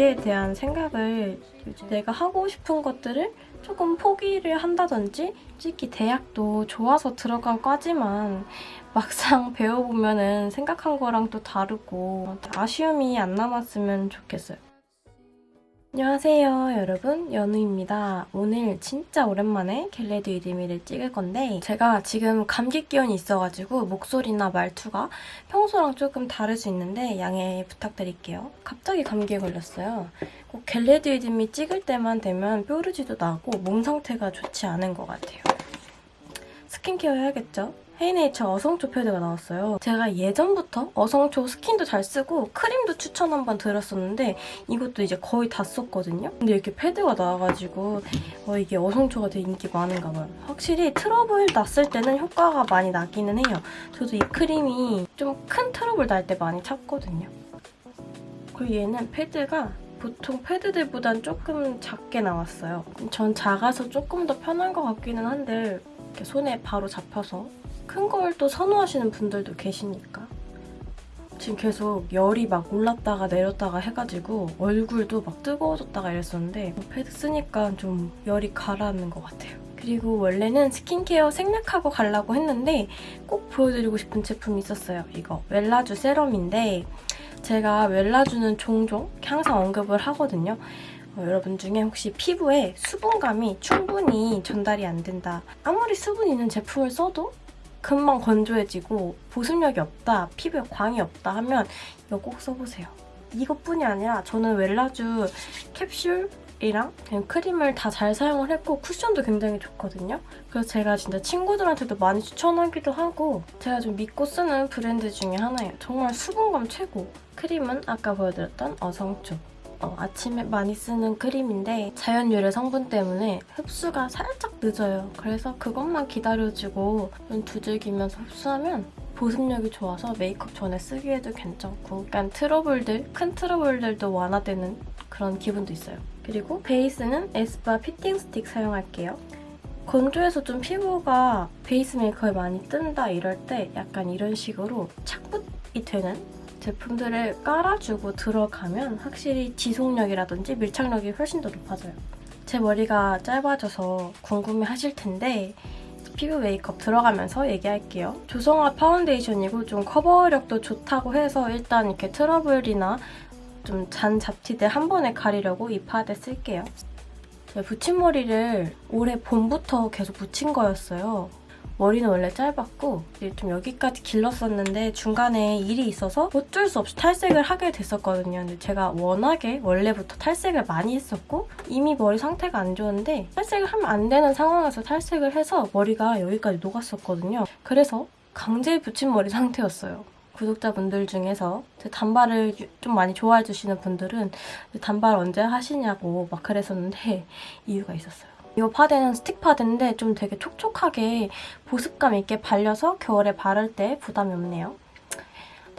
미래에 대한 생각을 내가 하고 싶은 것들을 조금 포기를 한다든지 솔직히 대학도 좋아서 들어간 과지만 막상 배워보면 은 생각한 거랑 또 다르고 아쉬움이 안 남았으면 좋겠어요. 안녕하세요 여러분 연우입니다. 오늘 진짜 오랜만에 겟레드 이드미를 찍을 건데 제가 지금 감기 기운이 있어가지고 목소리나 말투가 평소랑 조금 다를 수 있는데 양해 부탁드릴게요. 갑자기 감기에 걸렸어요. 꼭 Get Ready With Me 찍을 때만 되면 뾰루지도 나고 몸 상태가 좋지 않은 것 같아요. 스킨케어 해야겠죠? 헤이네이처 어성초 패드가 나왔어요. 제가 예전부터 어성초 스킨도 잘 쓰고 크림도 추천 한 번 드렸었는데 이것도 이제 거의 다 썼거든요. 근데 이렇게 패드가 나와가지고 어, 이게 어성초가 되게 인기 많은가 봐요. 확실히 트러블 났을 때는 효과가 많이 나기는 해요. 저도 이 크림이 좀 큰 트러블 날 때 많이 찾거든요. 그리고 얘는 패드가 보통 패드들보단 조금 작게 나왔어요. 전 작아서 조금 더 편한 것 같기는 한데 이렇게 손에 바로 잡혀서 큰 걸 또 선호하시는 분들도 계시니까 지금 계속 열이 막 올랐다가 내렸다가 해가지고 얼굴도 막 뜨거워졌다가 이랬었는데 패드 쓰니까 좀 열이 가라앉는 것 같아요. 그리고 원래는 스킨케어 생략하고 가려고 했는데 꼭 보여드리고 싶은 제품이 있었어요. 이거 웰라주 세럼인데 제가 웰라주는 종종 항상 언급을 하거든요. 어, 여러분 중에 혹시 피부에 수분감이 충분히 전달이 안 된다. 아무리 수분 있는 제품을 써도 금방 건조해지고 보습력이 없다, 피부에 광이 없다 하면 이거 꼭 써보세요. 이것뿐이 아니라 저는 웰라주 캡슐이랑 크림을 다 잘 사용을 했고 쿠션도 굉장히 좋거든요. 그래서 제가 진짜 친구들한테도 많이 추천하기도 하고 제가 좀 믿고 쓰는 브랜드 중에 하나예요. 정말 수분감 최고! 크림은 아까 보여드렸던 어성초. 어, 아침에 많이 쓰는 크림인데 자연 유래 성분 때문에 흡수가 살짝 늦어요. 그래서 그것만 기다려주고 좀 두들기면서 흡수하면 보습력이 좋아서 메이크업 전에 쓰기에도 괜찮고 약간 트러블들, 큰 트러블들도 완화되는 그런 기분도 있어요. 그리고 베이스는 에스쁘아 피팅 스틱 사용할게요. 건조해서 좀 피부가 베이스 메이크업에 많이 뜬다 이럴 때 약간 이런 식으로 착붙이 되는 제품들을 깔아주고 들어가면 확실히 지속력이라든지 밀착력이 훨씬 더 높아져요. 제 머리가 짧아져서 궁금해 하실 텐데 피부 메이크업 들어가면서 얘기할게요. 조성화 파운데이션이고 좀 커버력도 좋다고 해서 일단 이렇게 트러블이나 좀 잔 잡티들 한 번에 가리려고 이 파데 쓸게요. 붙임머리를 올해 봄부터 계속 붙인 거였어요. 머리는 원래 짧았고 좀 여기까지 길렀었는데 중간에 일이 있어서 어쩔 수 없이 탈색을 하게 됐었거든요. 근데 제가 워낙에 원래부터 탈색을 많이 했었고 이미 머리 상태가 안 좋은데 탈색을 하면 안 되는 상황에서 탈색을 해서 머리가 여기까지 녹았었거든요. 그래서 강제 붙임머리 상태였어요. 구독자분들 중에서 단발을 좀 많이 좋아해 주시는 분들은 단발 언제 하시냐고 막 그랬었는데 이유가 있었어요. 이 파데는 스틱 파데인데 좀 되게 촉촉하게 보습감 있게 발려서 겨울에 바를 때 부담이 없네요.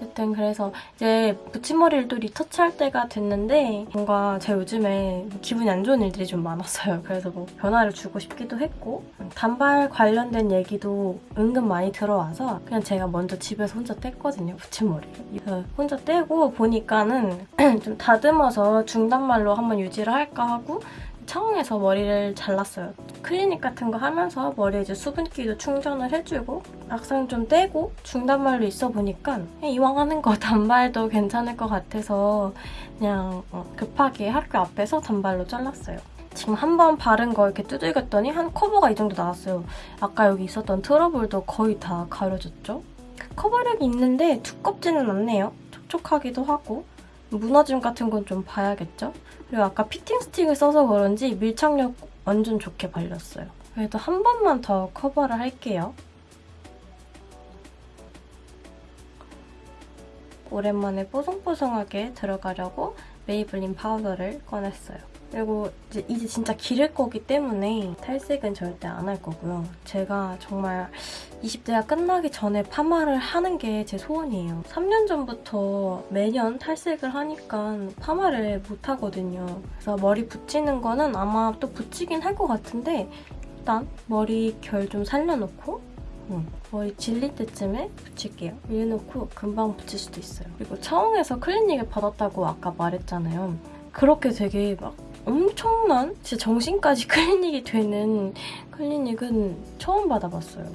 어쨌든 그래서 이제 붙임머리를 또 리터치할 때가 됐는데 뭔가 제가 요즘에 기분이 안 좋은 일들이 좀 많았어요. 그래서 뭐 변화를 주고 싶기도 했고 단발 관련된 얘기도 은근 많이 들어와서 그냥 제가 먼저 집에서 혼자 뗐거든요, 붙임머리를. 혼자 떼고 보니까는 좀 다듬어서 중단말로 한번 유지를 할까 하고 처음에서 머리를 잘랐어요. 클리닉 같은 거 하면서 머리에 이제 수분기도 충전을 해주고 막상 좀 떼고 중단발로 있어 보니까 이왕 하는 거 단발도 괜찮을 것 같아서 그냥 어, 급하게 학교 앞에서 단발로 잘랐어요. 지금 한 번 바른 거 이렇게 두들겼더니 한 커버가 이 정도 나왔어요. 아까 여기 있었던 트러블도 거의 다 가려졌죠? 커버력이 있는데 두껍지는 않네요. 촉촉하기도 하고 무너짐 같은 건 좀 봐야겠죠? 그리고 아까 피팅 스틱을 써서 그런지 밀착력 완전 좋게 발렸어요. 그래도 한 번만 더 커버를 할게요. 오랜만에 뽀송뽀송하게 들어가려고 메이블린 파우더를 꺼냈어요. 그리고 이제, 이제 진짜 기를 거기 때문에 탈색은 절대 안 할 거고요. 제가 정말 20대가 끝나기 전에 파마를 하는 게 제 소원이에요. 3년 전부터 매년 탈색을 하니까 파마를 못 하거든요. 그래서 머리 붙이는 거는 아마 또 붙이긴 할 것 같은데 일단 머리 결 좀 살려놓고 응. 머리 질릴 때쯤에 붙일게요. 밀어놓고 금방 붙일 수도 있어요. 그리고 차원에서 클리닉을 받았다고 아까 말했잖아요. 그렇게 되게 막 엄청난 진짜 정신까지 클리닉이 되는 클리닉은 처음 받아봤어요.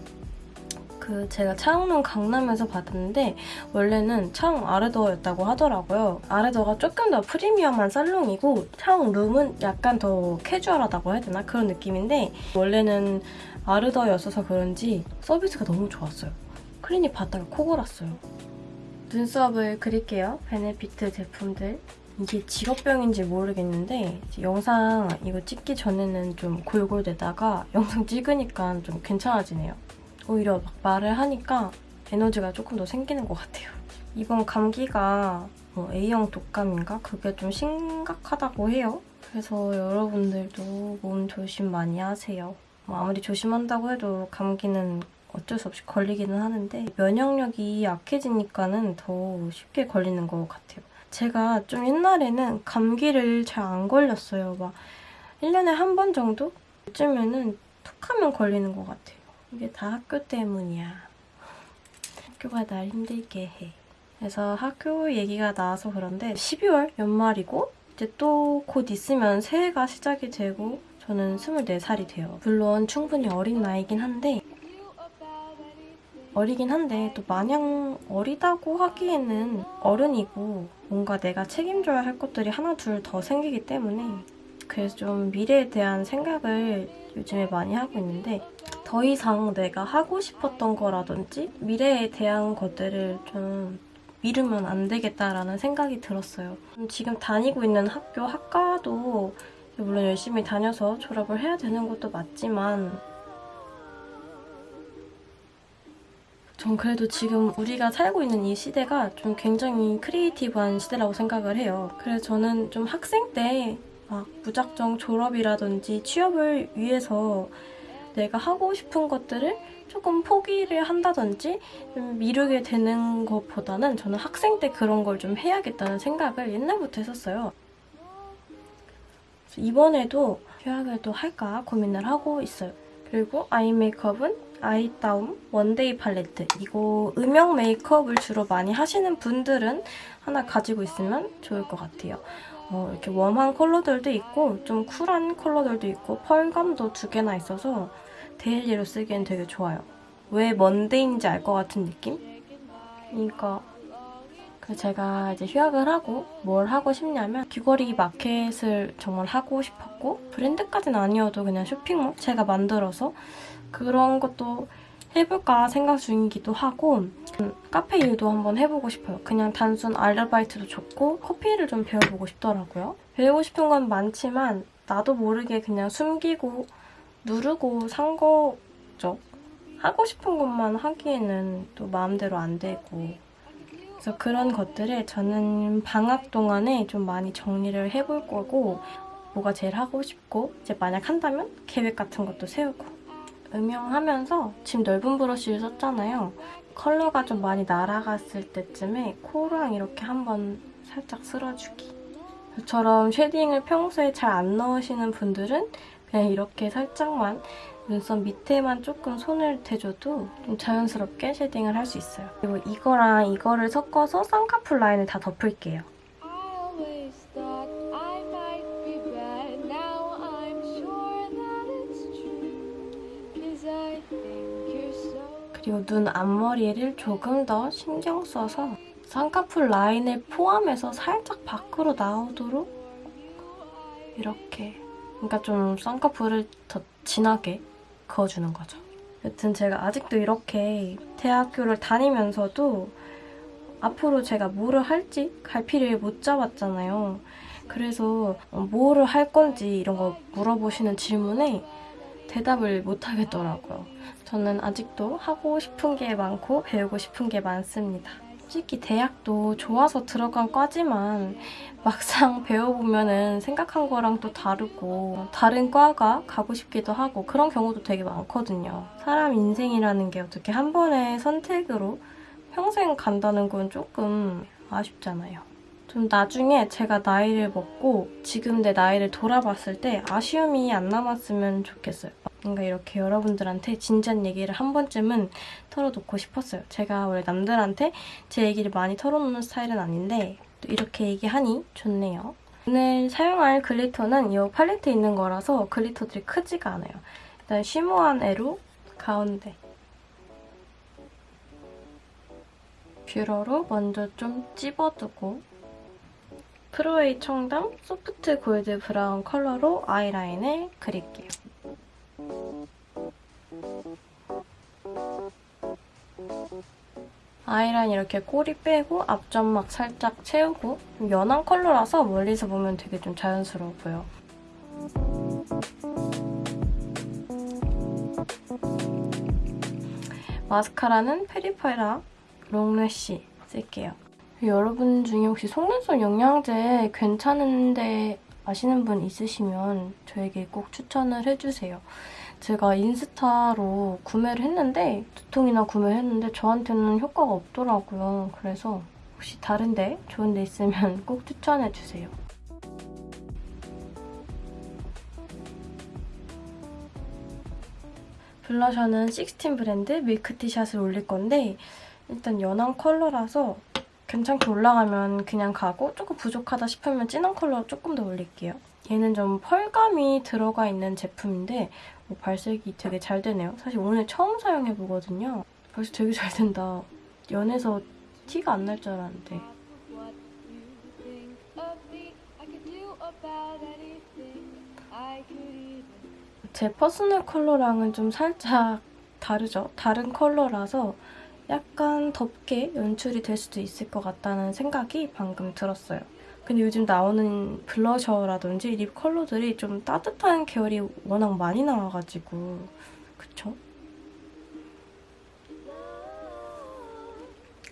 그 제가 차흥룸 강남에서 받았는데 원래는 차흥 아르더였다고 하더라고요. 아르더가 조금 더 프리미엄한 살롱이고 차흥룸은 약간 더 캐주얼하다고 해야 되나? 그런 느낌인데 원래는 아르더였어서 그런지 서비스가 너무 좋았어요. 클리닉 받다가 코 골았어요. 눈썹을 그릴게요. 베네피트 제품들. 이게 직업병인지 모르겠는데 영상 이거 찍기 전에는 좀 골골대다가 영상 찍으니까 좀 괜찮아지네요. 오히려 막 말을 하니까 에너지가 조금 더 생기는 것 같아요. 이번 감기가 뭐 A형 독감인가? 그게 좀 심각하다고 해요. 그래서 여러분들도 몸 조심 많이 하세요. 뭐 아무리 조심한다고 해도 감기는 어쩔 수 없이 걸리기는 하는데 면역력이 약해지니까는 더 쉽게 걸리는 것 같아요. 제가 좀 옛날에는 감기를 잘 안 걸렸어요. 막 1년에 한 번 정도? 요즘에는 툭 하면 걸리는 것 같아요. 이게 다 학교 때문이야. 학교가 날 힘들게 해. 그래서 학교 얘기가 나와서 그런데 12월 연말이고 이제 또 곧 있으면 새해가 시작이 되고 저는 24살이 돼요. 물론 충분히 어린 나이긴 한데 어리긴 한데 또 마냥 어리다고 하기에는 어른이고 뭔가 내가 책임져야 할 것들이 하나 둘 더 생기기 때문에 그래서 좀 미래에 대한 생각을 요즘에 많이 하고 있는데 더 이상 내가 하고 싶었던 거라든지 미래에 대한 것들을 좀 미루면 안 되겠다라는 생각이 들었어요. 지금 다니고 있는 학교 학과도 물론 열심히 다녀서 졸업을 해야 되는 것도 맞지만 전 그래도 지금 우리가 살고 있는 이 시대가 좀 굉장히 creative한 시대라고 생각을 해요. 그래서 저는 좀 학생 때 막 무작정 졸업이라든지 취업을 위해서 내가 하고 싶은 것들을 조금 포기를 한다든지 좀 미루게 되는 것보다는 저는 학생 때 그런 걸 좀 해야겠다는 생각을 옛날부터 했었어요. 이번에도 휴학을 또 할까 고민을 하고 있어요. 그리고 아이 메이크업은 아이다움 one day 팔레트. 이거 음영 메이크업을 주로 많이 하시는 분들은 하나 가지고 있으면 좋을 것 같아요. 어, 이렇게 warm한 컬러들도 있고 좀 cool한 컬러들도 있고 펄감도 두 개나 있어서 daily로 쓰기엔 되게 좋아요. 왜 one day인지 알 것 같은 느낌? 그러니까 그 제가 이제 휴학을 하고 뭘 하고 싶냐면 귀걸이 마켓을 정말 하고 싶었고 브랜드까지는 아니어도 그냥 쇼핑몰 제가 만들어서 그런 것도 해볼까 생각 중이기도 하고 음, 카페 일도 한번 해보고 싶어요. 그냥 단순 아르바이트도 좋고 커피를 좀 배워보고 싶더라고요. 배우고 싶은 건 많지만 나도 모르게 그냥 숨기고 누르고 산 거죠. 하고 싶은 것만 하기에는 또 마음대로 안 되고 그래서 그런 것들을 저는 방학 동안에 좀 많이 정리를 해볼 거고 뭐가 제일 하고 싶고 이제 만약 한다면 계획 같은 것도 세우고 음영하면서 지금 넓은 브러쉬를 썼잖아요. 컬러가 좀 많이 날아갔을 때쯤에 코랑 이렇게 한번 살짝 쓸어주기. 저처럼 shading을 평소에 잘 안 넣으시는 분들은 그냥 이렇게 살짝만 눈썹 밑에만 조금 손을 대줘도 좀 자연스럽게 shading을 할 수 있어요. 그리고 이거랑 이거를 섞어서 쌍꺼풀 라인을 다 덮을게요. 그리고 눈 앞머리를 조금 더 신경 써서 쌍꺼풀 라인을 포함해서 살짝 밖으로 나오도록 이렇게 그러니까 좀 쌍꺼풀을 더 진하게 그어주는 거죠. 여튼 제가 아직도 이렇게 대학교를 다니면서도 앞으로 제가 뭐를 할지 갈피를 못 잡았잖아요. 그래서 뭐를 할 건지 이런 거 물어보시는 질문에 대답을 못 하겠더라고요. 저는 아직도 하고 싶은 게 많고 배우고 싶은 게 많습니다. 솔직히 대학도 좋아서 들어간 과지만 막상 배워보면 생각한 거랑 또 다르고 다른 과가 가고 싶기도 하고 그런 경우도 되게 많거든요. 사람 인생이라는 게 어떻게 한 번의 선택으로 평생 간다는 건 조금 아쉽잖아요. 좀 나중에 제가 나이를 먹고 지금 내 나이를 돌아봤을 때 아쉬움이 안 남았으면 좋겠어요. 뭔가 이렇게 여러분들한테 진지한 얘기를 한 번쯤은 털어놓고 싶었어요. 제가 원래 남들한테 제 얘기를 많이 털어놓는 스타일은 아닌데 또 이렇게 얘기하니 좋네요. 오늘 사용할 glitter는 이 팔레트에 있는 거라서 glitter들이 크지가 않아요. 일단 shimmer한 애로 가운데 뷰러로 먼저 좀 찝어두고 프로웨이 청담 soft gold brown 컬러로 아이라인을 그릴게요. 아이라인 이렇게 꼬리 빼고 앞점막 살짝 채우고 좀 연한 컬러라서 멀리서 보면 되게 좀 자연스러워 보여. 마스카라는 페리페라 롱래쉬 쓸게요. 여러분 중에 혹시 속눈썹 영양제 괜찮은데 아시는 분 있으시면 저에게 꼭 추천을 해주세요. 제가 인스타로 구매를 했는데 두 통이나 구매를 했는데 저한테는 효과가 없더라고요. 그래서 혹시 다른데 좋은 데 있으면 꼭 추천해주세요. 블러셔는 16 브랜드 밀크티샷을 올릴 건데 일단 연한 컬러라서 괜찮게 올라가면 그냥 가고 조금 부족하다 싶으면 진한 컬러 조금 더 올릴게요. 얘는 좀 펄감이 들어가 있는 제품인데 오, 발색이 되게 잘 되네요. 사실 오늘 처음 사용해보거든요. 벌써 되게 잘 된다. 연해서 티가 안 날 줄 알았는데. 제 퍼스널 컬러랑은 좀 살짝 다르죠? 다른 컬러라서 약간 덥게 연출이 될 수도 있을 것 같다는 생각이 방금 들었어요. 근데 요즘 나오는 블러셔라든지 lip 컬러들이 좀 따뜻한 계열이 워낙 많이 나와가지고 그쵸?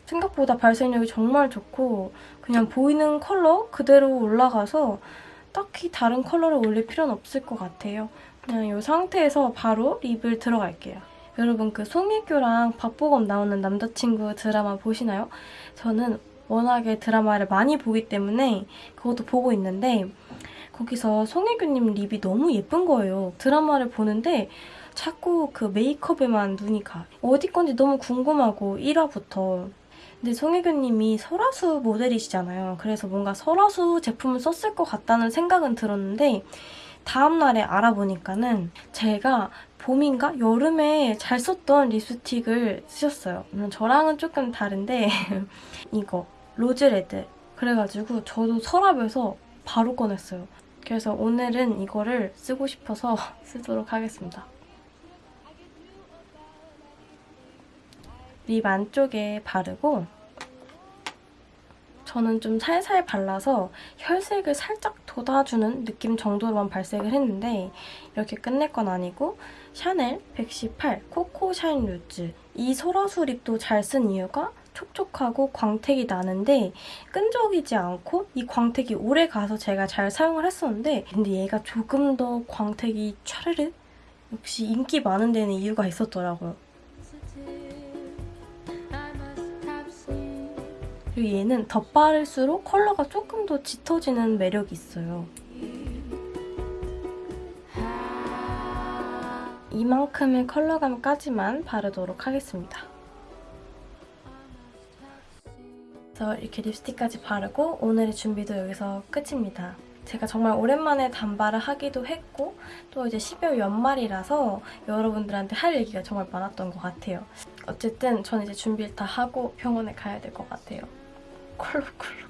생각보다 발색력이 정말 좋고 그냥 보이는 컬러 그대로 올라가서 딱히 다른 컬러를 올릴 필요는 없을 것 같아요. 그냥 이 상태에서 바로 립을 들어갈게요. 여러분 그 송혜교랑 박보검 나오는 남자친구 드라마 보시나요? 저는 워낙에 드라마를 많이 보기 때문에 그것도 보고 있는데 거기서 송혜교님 립이 너무 예쁜 거예요. 드라마를 보는데 자꾸 그 메이크업에만 눈이 가. 어디 건지 너무 궁금하고 1화부터. 근데 송혜교님이 설화수 모델이시잖아요. 그래서 뭔가 설화수 제품을 썼을 것 같다는 생각은 들었는데 다음날에 알아보니까는 제가 봄인가 여름에 잘 썼던 립스틱을 쓰셨어요. 물론 저랑은 조금 다른데 이거 rose red 그래가지고 저도 서랍에서 바로 꺼냈어요. 그래서 오늘은 이거를 쓰고 싶어서 쓰도록 하겠습니다. lip 안쪽에 바르고 저는 좀 살살 발라서 혈색을 살짝 돋아주는 느낌 정도로만 발색을 했는데 이렇게 끝낼 건 아니고 샤넬 118 코코 샤인 루즈 이 소라수 lip도 잘 쓴 이유가 촉촉하고 광택이 나는데 끈적이지 않고 이 광택이 오래 가서 제가 잘 사용을 했었는데 근데 얘가 조금 더 광택이 촤르르 역시 인기 많은 데는 이유가 있었더라고요. 그리고 얘는 덧바를수록 컬러가 조금 더 짙어지는 매력이 있어요. 이만큼의 컬러감까지만 바르도록 하겠습니다. 그래서 이렇게 립스틱까지 바르고 오늘의 준비도 여기서 끝입니다. 제가 정말 오랜만에 단발을 하기도 했고 또 이제 12월 연말이라서 여러분들한테 할 얘기가 정말 많았던 것 같아요. 어쨌든 저는 이제 준비를 다 하고 병원에 가야 될 것 같아요. 콜록콜록.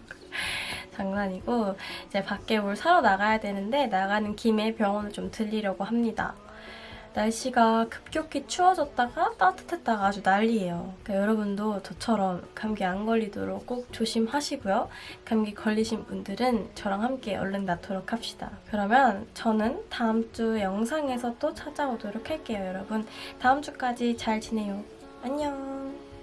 장난이고 이제 밖에 뭘 사러 나가야 되는데 나가는 김에 병원을 좀 들리려고 합니다. 날씨가 급격히 추워졌다가 따뜻했다가 아주 난리예요. 그러니까 여러분도 저처럼 감기 안 걸리도록 꼭 조심하시고요. 감기 걸리신 분들은 저랑 함께 얼른 낫도록 합시다. 그러면 저는 다음 주 영상에서 또 찾아오도록 할게요, 여러분. 다음 주까지 잘 지내요. 안녕.